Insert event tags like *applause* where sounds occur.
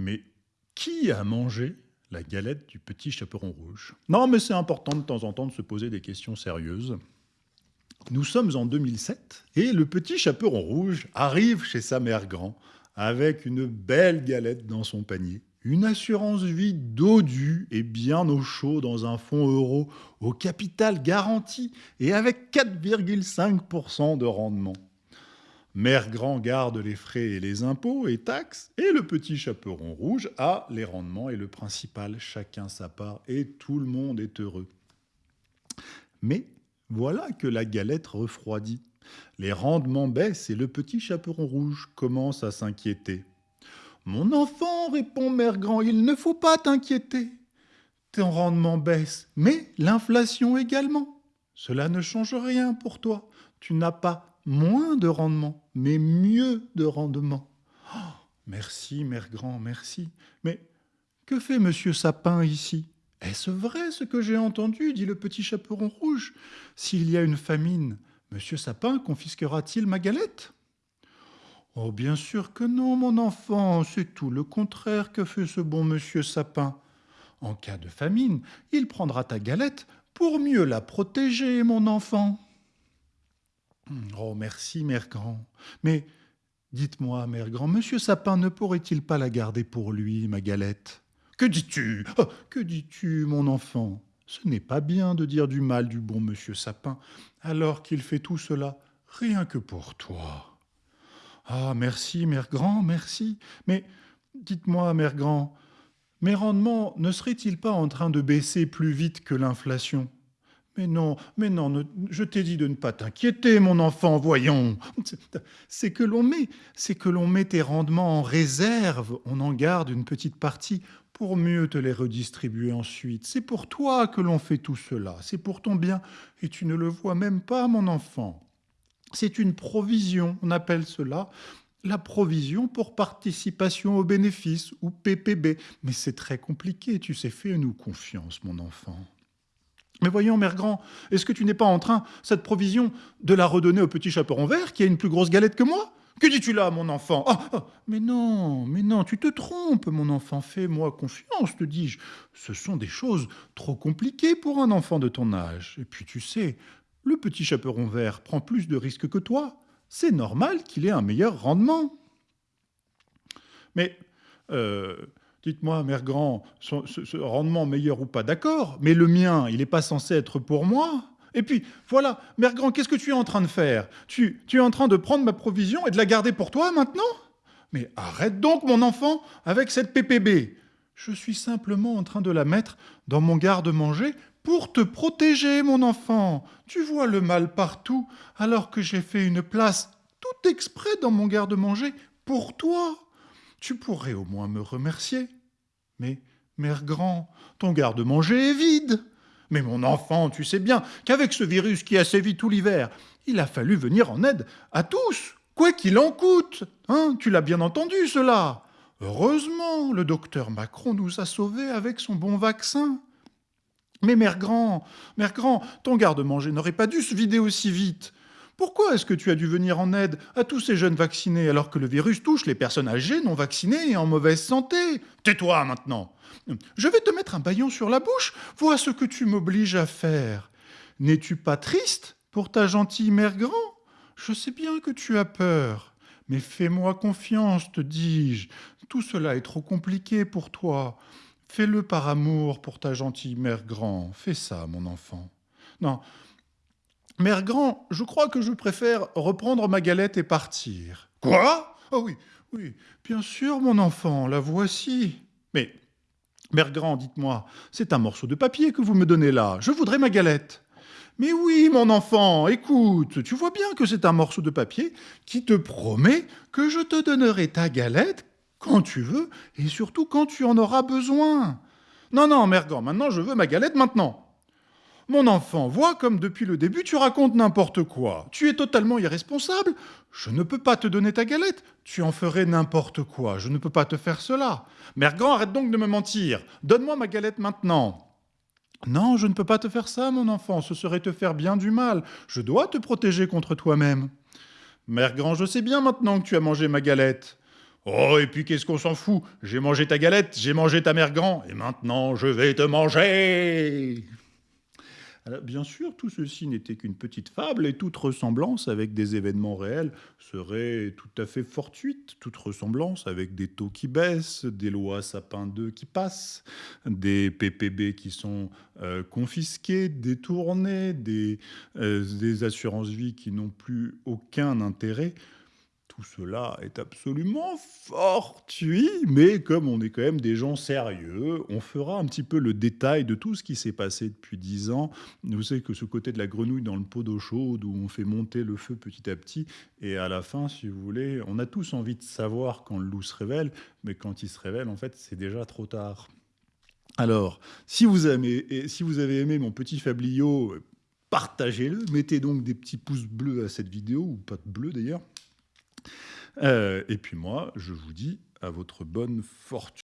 Mais qui a mangé la galette du petit chaperon rouge? Non, mais c'est important de temps en temps de se poser des questions sérieuses. Nous sommes en 2007 et le petit chaperon rouge arrive chez sa mère grand avec une belle galette dans son panier. Une assurance vie dodue et bien au chaud dans un fonds euro au capital garanti et avec 4,5% de rendement. Mère Grand garde les frais et les impôts et taxes, et le petit chaperon rouge a les rendements et le principal, chacun sa part, et tout le monde est heureux. Mais voilà que la galette refroidit. Les rendements baissent et le petit chaperon rouge commence à s'inquiéter. Mon enfant, répond Mère Grand, il ne faut pas t'inquiéter. Ton rendement baisse, mais l'inflation également. Cela ne change rien pour toi. Tu n'as pas moins de rendement, mais mieux de rendement. Oh, merci, mère grand, merci. Mais que fait monsieur Sapin ici? Est-ce vrai ce que j'ai entendu? dit le petit chaperon rouge. S'il y a une famine, monsieur Sapin confisquera-t-il ma galette? Oh, bien sûr que non, mon enfant, c'est tout le contraire que fait ce bon monsieur Sapin. En cas de famine, il prendra ta galette pour mieux la protéger, mon enfant. Hmm, oh, merci, Mère Grand. Mais dites-moi, Mère Grand, Monsieur Sapin ne pourrait-il pas la garder pour lui, ma galette? Que dis-tu? Oh, Que dis-tu, mon enfant? Ce n'est pas bien de dire du mal du bon Monsieur Sapin, alors qu'il fait tout cela rien que pour toi. Ah, merci, Mère Grand, merci. Mais dites-moi, Mère Grand, mes rendements ne seraient-ils pas en train de baisser plus vite que l'inflation? Mais non, mais non, je t'ai dit de ne pas t'inquiéter, mon enfant, voyons. *laughs* C'est que l'on met, c'est que l'on met tes rendements en réserve, on en garde une petite partie pour mieux te les redistribuer ensuite. C'est pour toi que l'on fait tout cela, c'est pour ton bien, et tu ne le vois même pas, mon enfant. C'est une provision, on appelle cela la provision pour participation aux bénéfices, ou PPB. Mais c'est très compliqué, tu sais, fais-nous confiance, mon enfant. Mais voyons, Mère Grand, est-ce que tu n'es pas en train, cette provision, de la redonner au petit chaperon vert qui a une plus grosse galette que moi? Que dis-tu là, mon enfant? Ah, ah, Mais non, mais non, tu te trompes, mon enfant, fais-moi confiance, te dis-je. Ce sont des choses trop compliquées pour un enfant de ton âge. Et puis tu sais, le petit chaperon vert prend plus de risques que toi. C'est normal qu'il ait un meilleur rendement. Mais... Euh, Dites-moi, Mère Grand, ce, rendement meilleur ou pas, d'accord, mais le mien, il n'est pas censé être pour moi Et puis, voilà, Mère Grand, qu'est-ce que tu es en train de faire? Tu, tu es en train de prendre ma provision et de la garder pour toi maintenant? Mais arrête donc, mon enfant, avec cette PPB Je suis simplement en train de la mettre dans mon garde-manger pour te protéger, mon enfant. Tu vois le mal partout, alors que j'ai fait une place tout exprès dans mon garde-manger pour toi. Tu pourrais au moins me remercier. Mais, mère grand, ton garde-manger est vide. Mais mon enfant, tu sais bien qu'avec ce virus qui a sévi tout l'hiver, il a fallu venir en aide à tous, quoi qu'il en coûte. Hein, tu l'as bien entendu, cela. Heureusement, le docteur Macron nous a sauvés avec son bon vaccin. Mais mère grand, mère grand, ton garde-manger n'aurait pas dû se vider aussi vite. Pourquoi est-ce que tu as dû venir en aide à tous ces jeunes vaccinés alors que le virus touche les personnes âgées, non vaccinées et en mauvaise santé? Tais-toi maintenant Je vais te mettre un baillon sur la bouche, vois ce que tu m'obliges à faire. N'es-tu pas triste pour ta gentille mère grand? Je sais bien que tu as peur, mais fais-moi confiance, te dis-je. Tout cela est trop compliqué pour toi. Fais-le par amour pour ta gentille mère grand. Fais ça, mon enfant. Non, Mère Grand, je crois que je préfère reprendre ma galette et partir. Quoi? Oh oui, oui, bien sûr, mon enfant, la voici. Mais, Mère Grand, dites-moi, c'est un morceau de papier que vous me donnez là. Je voudrais ma galette. Mais oui, mon enfant, écoute, tu vois bien que c'est un morceau de papier qui te promet que je te donnerai ta galette quand tu veux et surtout quand tu en auras besoin. Non, non, Mère Grand, maintenant je veux ma galette maintenant. Mon enfant, vois comme depuis le début tu racontes n'importe quoi. Tu es totalement irresponsable. Je ne peux pas te donner ta galette. Tu en ferais n'importe quoi. Je ne peux pas te faire cela. Mère Grand, arrête donc de me mentir. Donne-moi ma galette maintenant. Non, je ne peux pas te faire ça, mon enfant. Ce serait te faire bien du mal. Je dois te protéger contre toi-même. Mère Grand, je sais bien maintenant que tu as mangé ma galette. Oh, et puis qu'est-ce qu'on s'en fout? J'ai mangé ta galette, j'ai mangé ta mère grand, et maintenant je vais te manger alors, bien sûr, tout ceci n'était qu'une petite fable et toute ressemblance avec des événements réels serait tout à fait fortuite. Toute ressemblance avec des taux qui baissent, des lois Sapin 2 qui passent, des PPB qui sont euh, confisqués, détournés, des, euh, des assurances-vie qui n'ont plus aucun intérêt tout cela est absolument fortuit, mais comme on est quand même des gens sérieux, on fera un petit peu le détail de tout ce qui s'est passé depuis dix ans. Vous savez que ce côté de la grenouille dans le pot d'eau chaude, où on fait monter le feu petit à petit, et à la fin, si vous voulez, on a tous envie de savoir quand le loup se révèle, mais quand il se révèle, en fait, c'est déjà trop tard. Alors, si vous, avez, si vous avez aimé mon petit fabliau, partagez-le, mettez donc des petits pouces bleus à cette vidéo, ou pas de bleu d'ailleurs, euh, et puis moi, je vous dis à votre bonne fortune.